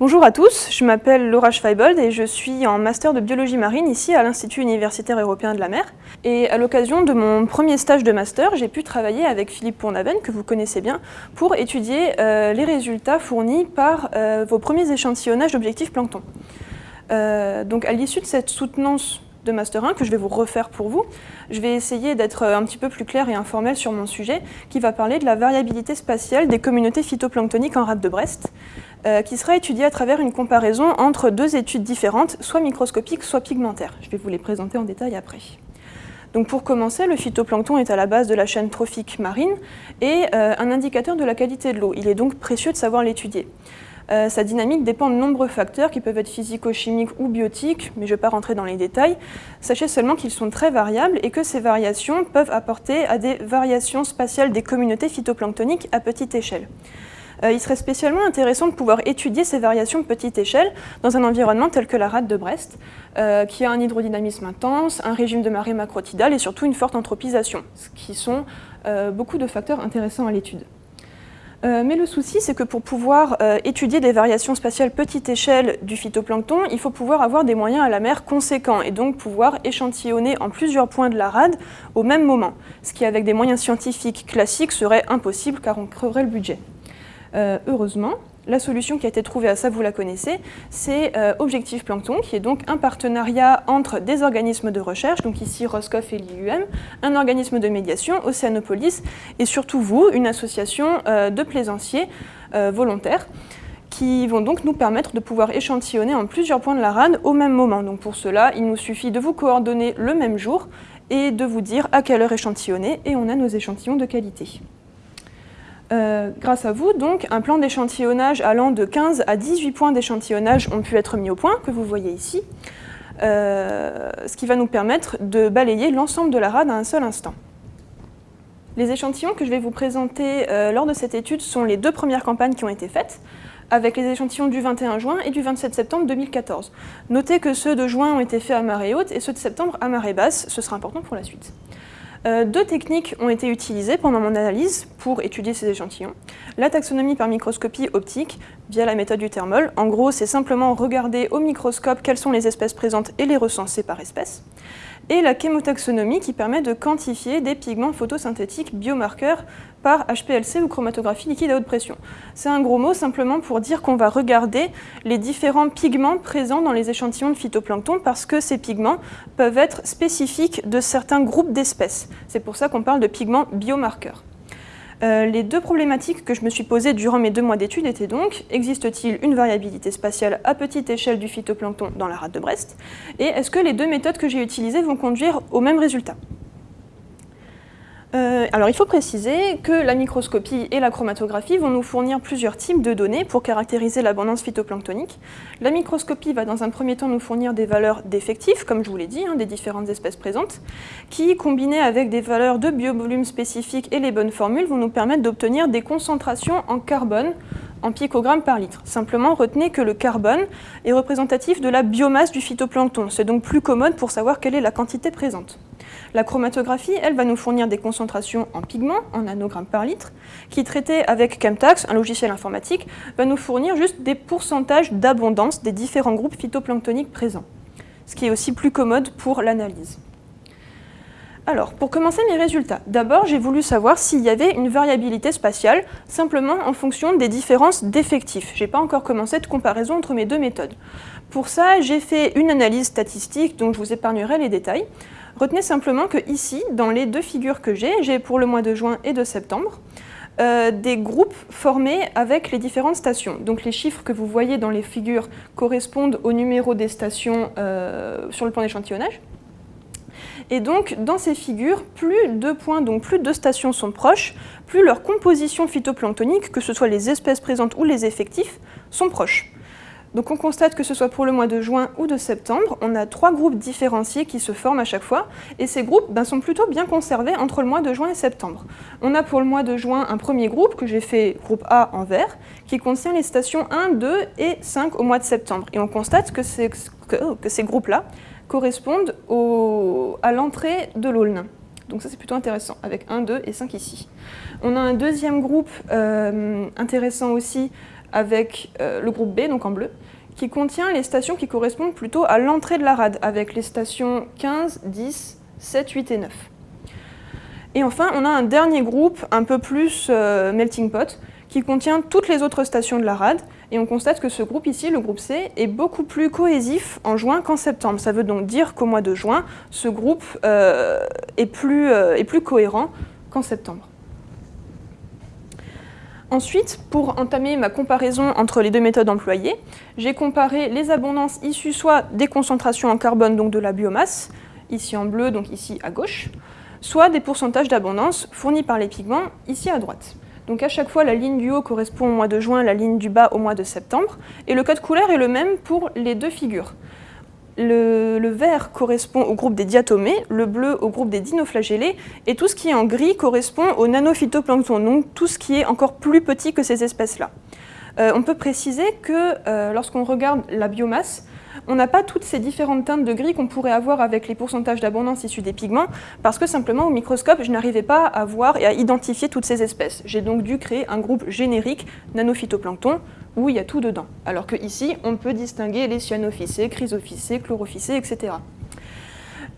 Bonjour à tous, je m'appelle Laura Schweibold et je suis en master de biologie marine ici à l'Institut universitaire européen de la mer. Et à l'occasion de mon premier stage de master, j'ai pu travailler avec Philippe Pournaven, que vous connaissez bien, pour étudier euh, les résultats fournis par euh, vos premiers échantillonnages d'objectifs plancton. Euh, donc à l'issue de cette soutenance de Master 1 que je vais vous refaire pour vous. Je vais essayer d'être un petit peu plus clair et informel sur mon sujet qui va parler de la variabilité spatiale des communautés phytoplanctoniques en rade de Brest euh, qui sera étudiée à travers une comparaison entre deux études différentes, soit microscopiques, soit pigmentaires. Je vais vous les présenter en détail après. Donc pour commencer, le phytoplancton est à la base de la chaîne trophique marine et euh, un indicateur de la qualité de l'eau. Il est donc précieux de savoir l'étudier. Euh, sa dynamique dépend de nombreux facteurs qui peuvent être physico-chimiques ou biotiques, mais je ne vais pas rentrer dans les détails. Sachez seulement qu'ils sont très variables et que ces variations peuvent apporter à des variations spatiales des communautés phytoplanctoniques à petite échelle. Euh, il serait spécialement intéressant de pouvoir étudier ces variations de petite échelle dans un environnement tel que la rade de Brest, euh, qui a un hydrodynamisme intense, un régime de marée macrotidale et surtout une forte anthropisation, ce qui sont beaucoup de facteurs intéressants à l'étude. Euh, mais le souci, c'est que pour pouvoir euh, étudier des variations spatiales petite échelle du phytoplancton, il faut pouvoir avoir des moyens à la mer conséquents et donc pouvoir échantillonner en plusieurs points de la rade au même moment, ce qui avec des moyens scientifiques classiques serait impossible car on creverait le budget. Euh, heureusement, la solution qui a été trouvée à ça, vous la connaissez, c'est euh, Objectif Plancton, qui est donc un partenariat entre des organismes de recherche, donc ici Roscoff et l'IUM, un organisme de médiation, Océanopolis, et surtout vous, une association euh, de plaisanciers volontaires, qui vont donc nous permettre de pouvoir échantillonner en plusieurs points de la rade au même moment. Donc pour cela, il nous suffit de vous coordonner le même jour et de vous dire à quelle heure échantillonner, et on a nos échantillons de qualité. Euh, grâce à vous, donc, un plan d'échantillonnage allant de 15 à 18 points d'échantillonnage ont pu être mis au point, que vous voyez ici, euh, ce qui va nous permettre de balayer l'ensemble de la rade à un seul instant. Les échantillons que je vais vous présenter euh, lors de cette étude sont les deux premières campagnes qui ont été faites, avec les échantillons du 21 juin et du 27 septembre 2014. Notez que ceux de juin ont été faits à marée haute et ceux de septembre à marée basse, ce sera important pour la suite. Euh, deux techniques ont été utilisées pendant mon analyse pour étudier ces échantillons. La taxonomie par microscopie optique via la méthode du thermol. En gros, c'est simplement regarder au microscope quelles sont les espèces présentes et les recenser par espèce et la chémotaxonomie qui permet de quantifier des pigments photosynthétiques biomarqueurs par HPLC ou chromatographie liquide à haute pression. C'est un gros mot simplement pour dire qu'on va regarder les différents pigments présents dans les échantillons de phytoplancton parce que ces pigments peuvent être spécifiques de certains groupes d'espèces. C'est pour ça qu'on parle de pigments biomarqueurs. Euh, les deux problématiques que je me suis posées durant mes deux mois d'études étaient donc, existe-t-il une variabilité spatiale à petite échelle du phytoplancton dans la rade de Brest? Et est-ce que les deux méthodes que j'ai utilisées vont conduire au même résultat? Euh, alors il faut préciser que la microscopie et la chromatographie vont nous fournir plusieurs types de données pour caractériser l'abondance phytoplanctonique. La microscopie va dans un premier temps nous fournir des valeurs d'effectifs, comme je vous l'ai dit, hein, des différentes espèces présentes, qui, combinées avec des valeurs de biovolume spécifiques et les bonnes formules, vont nous permettre d'obtenir des concentrations en carbone en picogrammes par litre. Simplement, retenez que le carbone est représentatif de la biomasse du phytoplancton. C'est donc plus commode pour savoir quelle est la quantité présente. La chromatographie, elle, va nous fournir des concentrations en pigments, en nanogrammes par litre, qui, traité avec Chemtax, un logiciel informatique, va nous fournir juste des pourcentages d'abondance des différents groupes phytoplanctoniques présents, ce qui est aussi plus commode pour l'analyse. Alors, pour commencer mes résultats, d'abord j'ai voulu savoir s'il y avait une variabilité spatiale, simplement en fonction des différences d'effectifs. Je n'ai pas encore commencé de comparaison entre mes deux méthodes. Pour ça, j'ai fait une analyse statistique, dont je vous épargnerai les détails. Retenez simplement que ici, dans les deux figures que j'ai, j'ai pour le mois de juin et de septembre, euh, des groupes formés avec les différentes stations. Donc les chiffres que vous voyez dans les figures correspondent au numéro des stations euh, sur le plan d'échantillonnage. Et donc, dans ces figures, plus deux points, donc plus deux stations sont proches, plus leur composition phytoplanctonique, que ce soit les espèces présentes ou les effectifs, sont proches. Donc on constate que ce soit pour le mois de juin ou de septembre, on a trois groupes différenciés qui se forment à chaque fois, et ces groupes ben, sont plutôt bien conservés entre le mois de juin et septembre. On a pour le mois de juin un premier groupe, que j'ai fait groupe A en vert, qui contient les stations 1, 2 et 5 au mois de septembre. Et on constate que, ces groupes-là correspondent à l'entrée de l'Aulne. Donc ça c'est plutôt intéressant, avec 1, 2 et 5 ici. On a un deuxième groupe euh, intéressant aussi avec euh, le groupe B, donc en bleu, qui contient les stations qui correspondent plutôt à l'entrée de la rade, avec les stations 15, 10, 7, 8 et 9. Et enfin, on a un dernier groupe, un peu plus euh, melting pot, qui contient toutes les autres stations de la rade, et on constate que ce groupe ici, le groupe C, est beaucoup plus cohésif en juin qu'en septembre. Ça veut donc dire qu'au mois de juin, ce groupe euh, est, plus, est plus cohérent qu'en septembre. Ensuite, pour entamer ma comparaison entre les deux méthodes employées, j'ai comparé les abondances issues soit des concentrations en carbone, donc de la biomasse, ici en bleu, donc ici à gauche, soit des pourcentages d'abondance fournis par les pigments, ici à droite. Donc à chaque fois, la ligne du haut correspond au mois de juin, la ligne du bas au mois de septembre, et le code couleur est le même pour les deux figures le, vert correspond au groupe des diatomées, le bleu au groupe des dinoflagellés, et tout ce qui est en gris correspond au nanophytoplancton, donc tout ce qui est encore plus petit que ces espèces-là. Euh, on peut préciser que euh, lorsqu'on regarde la biomasse, on n'a pas toutes ces différentes teintes de gris qu'on pourrait avoir avec les pourcentages d'abondance issus des pigments, parce que simplement au microscope, je n'arrivais pas à voir et à identifier toutes ces espèces. J'ai donc dû créer un groupe générique nanophytoplancton, où il y a tout dedans. Alors que ici, on peut distinguer les cyanophycées, chrysophycées, chlorophycées, etc.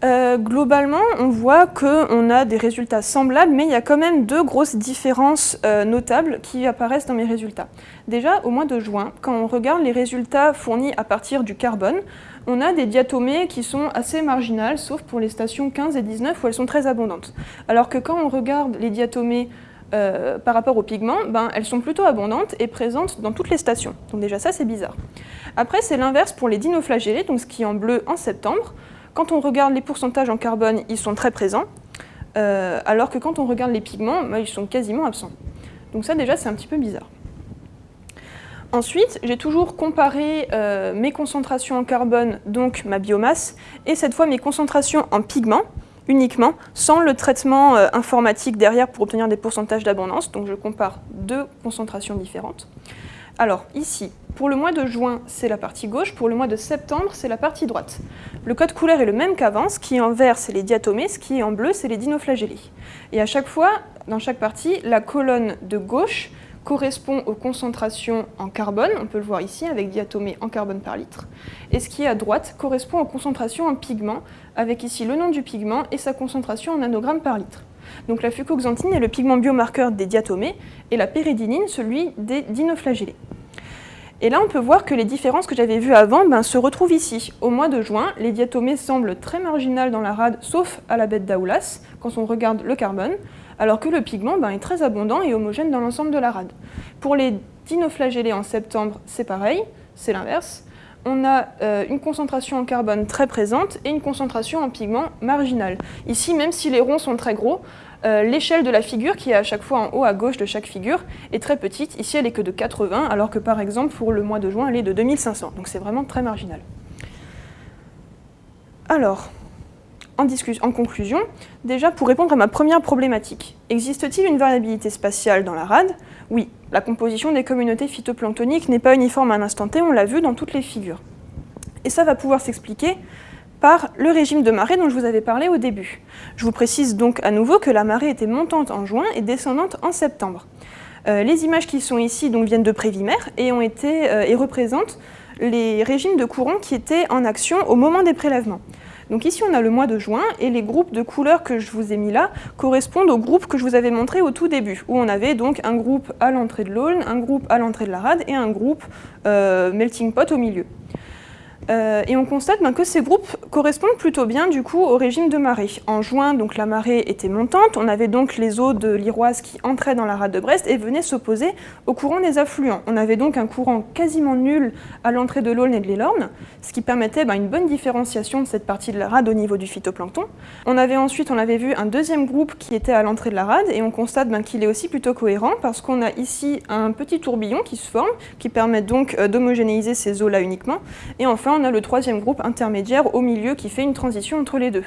Euh, globalement, on voit qu'on a des résultats semblables, mais il y a quand même deux grosses différences euh, notables qui apparaissent dans mes résultats. Déjà, au mois de juin, quand on regarde les résultats fournis à partir du carbone, on a des diatomées qui sont assez marginales, sauf pour les stations 15 et 19 où elles sont très abondantes. Alors que quand on regarde les diatomées euh, par rapport aux pigments, ben, elles sont plutôt abondantes et présentes dans toutes les stations. Donc déjà ça c'est bizarre. Après c'est l'inverse pour les dinoflagellés, donc ce qui est en bleu en septembre. Quand on regarde les pourcentages en carbone, ils sont très présents, euh, alors que quand on regarde les pigments, ben, ils sont quasiment absents. Donc ça déjà c'est un petit peu bizarre. Ensuite, j'ai toujours comparé euh, mes concentrations en carbone, donc ma biomasse, et cette fois mes concentrations en pigments, uniquement, sans le traitement euh, informatique derrière pour obtenir des pourcentages d'abondance. Donc je compare deux concentrations différentes. Alors ici, pour le mois de juin, c'est la partie gauche, pour le mois de septembre, c'est la partie droite. Le code couleur est le même qu'avant, ce qui est en vert, c'est les diatomées, ce qui est en bleu, c'est les dinoflagellés. Et à chaque fois, dans chaque partie, la colonne de gauche correspond aux concentrations en carbone, on peut le voir ici avec diatomée en carbone par litre, et ce qui est à droite correspond aux concentrations en pigments, avec ici le nom du pigment et sa concentration en nanogrammes par litre. Donc la fucoxanthine est le pigment biomarqueur des diatomées, et la péridinine celui des dinoflagellés. Et là, on peut voir que les différences que j'avais vues avant ben, se retrouvent ici. Au mois de juin, les diatomées semblent très marginales dans la rade, sauf à la bête d'Aoulas, quand on regarde le carbone alors que le pigment ben, est très abondant et homogène dans l'ensemble de la rade. Pour les dinoflagellés en septembre, c'est pareil, c'est l'inverse. On a euh, une concentration en carbone très présente et une concentration en pigment marginale. Ici, même si les ronds sont très gros, euh, l'échelle de la figure, qui est à chaque fois en haut à gauche de chaque figure, est très petite. Ici, elle est que de 80, alors que par exemple, pour le mois de juin, elle est de 2500. Donc c'est vraiment très marginal. Alors, en, conclusion, déjà pour répondre à ma première problématique, existe-t-il une variabilité spatiale dans la rade? Oui, la composition des communautés phytoplanctoniques n'est pas uniforme à un instant T, on l'a vu dans toutes les figures. Et ça va pouvoir s'expliquer par le régime de marée dont je vous avais parlé au début. Je vous précise donc à nouveau que la marée était montante en juin et descendante en septembre. Euh, les images qui sont ici viennent de Prévimer et, ont été, euh, et représentent les régimes de courant qui étaient en action au moment des prélèvements. Donc ici, on a le mois de juin, et les groupes de couleurs que je vous ai mis là correspondent aux groupes que je vous avais montrés au tout début, où on avait donc un groupe à l'entrée de l'Aulne, un groupe à l'entrée de la rade et un groupe euh, melting pot au milieu. Euh, et on constate ben, que ces groupes correspondent plutôt bien du coup au régime de marée. En juin, donc, la marée était montante, on avait donc les eaux de l'Iroise qui entraient dans la rade de Brest et venaient s'opposer au courant des affluents. On avait donc un courant quasiment nul à l'entrée de l'Aulne et de l'Élorne, ce qui permettait ben, une bonne différenciation de cette partie de la rade au niveau du phytoplancton. On avait ensuite, on avait vu un deuxième groupe qui était à l'entrée de la rade et on constate ben, qu'il est aussi plutôt cohérent parce qu'on a ici un petit tourbillon qui se forme, qui permet donc euh, d'homogénéiser ces eaux-là uniquement. Et enfin, on a le troisième groupe intermédiaire au milieu qui fait une transition entre les deux.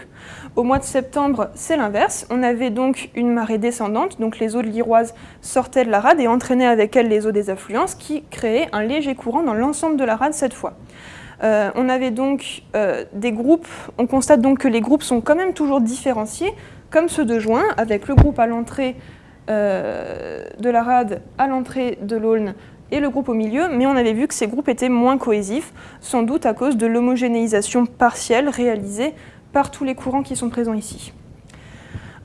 Au mois de septembre, c'est l'inverse. On avait donc une marée descendante, donc les eaux de l'Iroise sortaient de la rade et entraînaient avec elles les eaux des affluences qui créaient un léger courant dans l'ensemble de la rade cette fois. Euh, on avait donc euh, des groupes, on constate donc que les groupes sont quand même toujours différenciés, comme ceux de juin, avec le groupe à l'entrée euh, de la rade à l'entrée de l'Aulne et le groupe au milieu, mais on avait vu que ces groupes étaient moins cohésifs, sans doute à cause de l'homogénéisation partielle réalisée par tous les courants qui sont présents ici.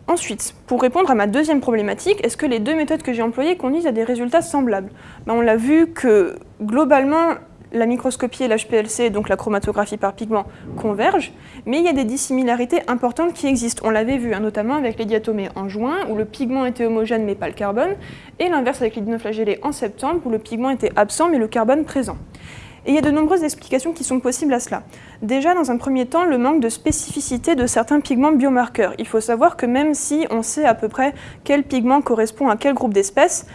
Ensuite, pour répondre à ma deuxième problématique, est-ce que les deux méthodes que j'ai employées conduisent à des résultats semblables? Ben, On l'a vu que globalement, la microscopie et l'HPLC, donc la chromatographie par pigment, convergent, mais il y a des dissimilarités importantes qui existent. On l'avait vu, hein, notamment avec les diatomées en juin, où le pigment était homogène mais pas le carbone, et l'inverse avec les dinoflagellés en septembre, où le pigment était absent mais le carbone présent. Et il y a de nombreuses explications qui sont possibles à cela. Déjà, dans un premier temps, le manque de spécificité de certains pigments biomarqueurs. Il faut savoir que même si on sait à peu près quel pigment correspond à quel groupe d'espèces,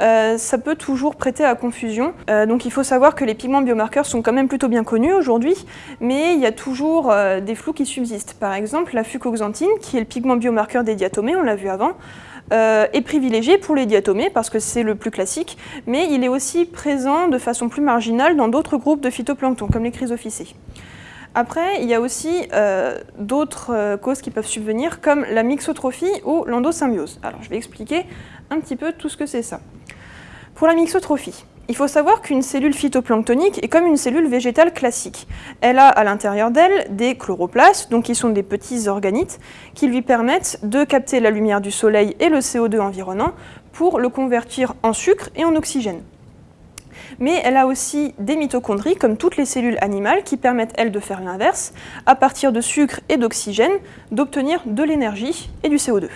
euh, ça peut toujours prêter à confusion. Euh, donc il faut savoir que les pigments biomarqueurs sont quand même plutôt bien connus aujourd'hui, mais il y a toujours euh, des flous qui subsistent. Par exemple, la fucoxanthine, qui est le pigment biomarqueur des diatomées, on l'a vu avant, est privilégié pour les diatomées parce que c'est le plus classique, mais il est aussi présent de façon plus marginale dans d'autres groupes de phytoplancton, comme les chrysophycées. Après, il y a aussi d'autres causes qui peuvent subvenir, comme la mixotrophie ou l'endosymbiose. Alors, je vais expliquer un petit peu tout ce que c'est ça. Pour la mixotrophie, il faut savoir qu'une cellule phytoplanctonique est comme une cellule végétale classique. Elle a à l'intérieur d'elle des chloroplastes, donc qui sont des petits organites, qui lui permettent de capter la lumière du soleil et le CO2 environnant pour le convertir en sucre et en oxygène. Mais elle a aussi des mitochondries, comme toutes les cellules animales, qui permettent, elles, de faire l'inverse, à partir de sucre et d'oxygène, d'obtenir de l'énergie et du CO2.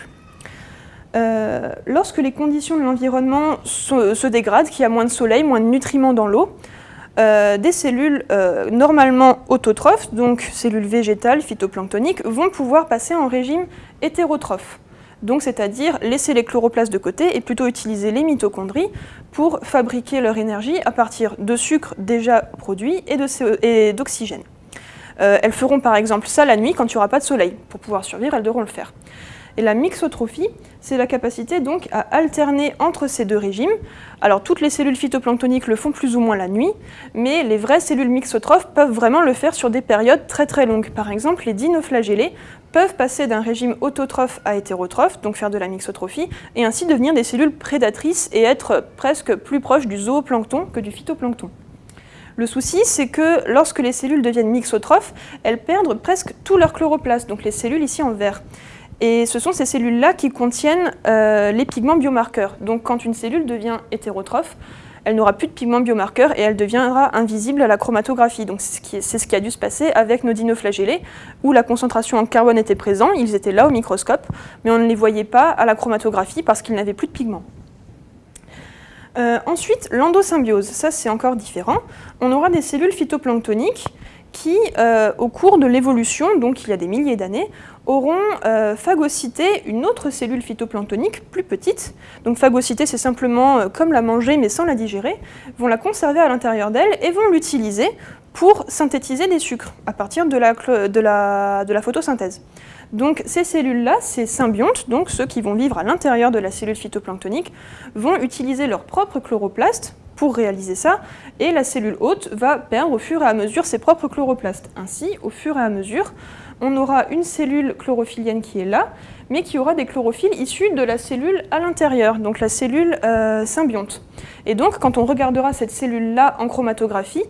Euh, lorsque les conditions de l'environnement se, dégradent, qu'il y a moins de soleil, moins de nutriments dans l'eau, euh, des cellules euh, normalement autotrophes, donc cellules végétales, phytoplanctoniques, vont pouvoir passer en régime hétérotrophe. Donc c'est-à-dire laisser les chloroplastes de côté et plutôt utiliser les mitochondries pour fabriquer leur énergie à partir de sucre déjà produit et d'oxygène. elles feront par exemple ça la nuit quand il n'y aura pas de soleil. Pour pouvoir survivre, elles devront le faire. Et la mixotrophie, c'est la capacité donc à alterner entre ces deux régimes. Alors toutes les cellules phytoplanctoniques le font plus ou moins la nuit, mais les vraies cellules mixotrophes peuvent vraiment le faire sur des périodes très très longues. Par exemple, les dinoflagellés peuvent passer d'un régime autotrophe à hétérotrophe, donc faire de la mixotrophie, et ainsi devenir des cellules prédatrices et être presque plus proches du zooplancton que du phytoplancton. Le souci, c'est que lorsque les cellules deviennent mixotrophes, elles perdent presque tout leur chloroplastes, donc les cellules ici en vert. Et ce sont ces cellules-là qui contiennent euh, les pigments biomarqueurs. Donc quand une cellule devient hétérotrophe, elle n'aura plus de pigments biomarqueurs et elle deviendra invisible à la chromatographie. Donc c'est ce, qui a dû se passer avec nos dinoflagellés, où la concentration en carbone était présente, ils étaient là au microscope, mais on ne les voyait pas à la chromatographie parce qu'ils n'avaient plus de pigments. Euh, ensuite, l'endosymbiose, ça c'est encore différent. On aura des cellules phytoplanctoniques qui, euh, au cours de l'évolution, donc il y a des milliers d'années, auront euh, phagocyté une autre cellule phytoplanctonique plus petite. Donc phagocyter, c'est simplement euh, comme la manger mais sans la digérer, vont la conserver à l'intérieur d'elle et vont l'utiliser pour synthétiser des sucres à partir de la, photosynthèse. Donc ces cellules-là, ces symbiontes, donc ceux qui vont vivre à l'intérieur de la cellule phytoplanctonique, vont utiliser leur propre chloroplastes pour réaliser ça, et la cellule hôte va perdre au fur et à mesure ses propres chloroplastes. Ainsi, au fur et à mesure, on aura une cellule chlorophyllienne qui est là, mais qui aura des chlorophylles issus de la cellule à l'intérieur, donc la cellule euh, symbionte. Et donc, quand on regardera cette cellule-là en chromatographie,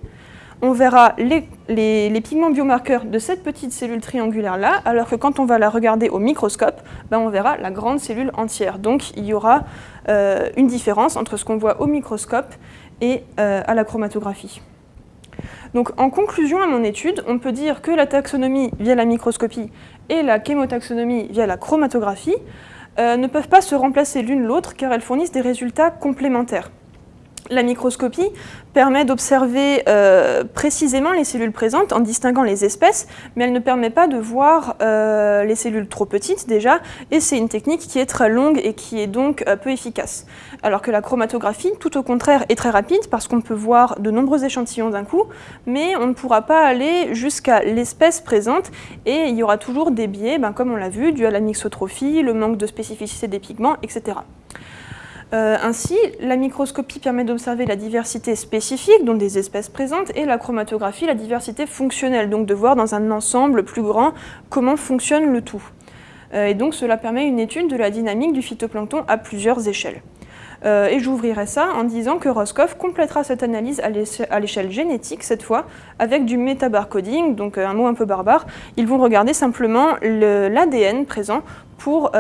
on verra les, pigments biomarqueurs de cette petite cellule triangulaire-là, alors que quand on va la regarder au microscope, ben on verra la grande cellule entière. Donc il y aura euh, une différence entre ce qu'on voit au microscope et euh, à la chromatographie. Donc en conclusion à mon étude, on peut dire que la taxonomie via la microscopie et la chémotaxonomie via la chromatographie euh, ne peuvent pas se remplacer l'une l'autre car elles fournissent des résultats complémentaires. La microscopie permet d'observer euh, précisément les cellules présentes en distinguant les espèces, mais elle ne permet pas de voir euh, les cellules trop petites déjà, et c'est une technique qui est très longue et qui est donc euh, peu efficace. Alors que la chromatographie, tout au contraire, est très rapide parce qu'on peut voir de nombreux échantillons d'un coup, mais on ne pourra pas aller jusqu'à l'espèce présente, et il y aura toujours des biais, ben, comme on l'a vu, dû à la mixotrophie, le manque de spécificité des pigments, etc. Euh, ainsi, la microscopie permet d'observer la diversité spécifique, dont des espèces présentes, et la chromatographie, la diversité fonctionnelle, donc de voir dans un ensemble plus grand comment fonctionne le tout. Euh, et donc cela permet une étude de la dynamique du phytoplancton à plusieurs échelles. et j'ouvrirai ça en disant que Roscoff complétera cette analyse à l'échelle génétique cette fois, avec du métabarcoding, donc un mot un peu barbare. Ils vont regarder simplement l'ADN présent pour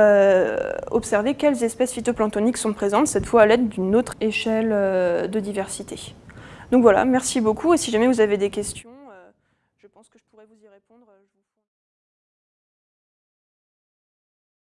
observer quelles espèces phytoplanctoniques sont présentes, cette fois à l'aide d'une autre échelle de diversité. Donc voilà, merci beaucoup, et si jamais vous avez des questions,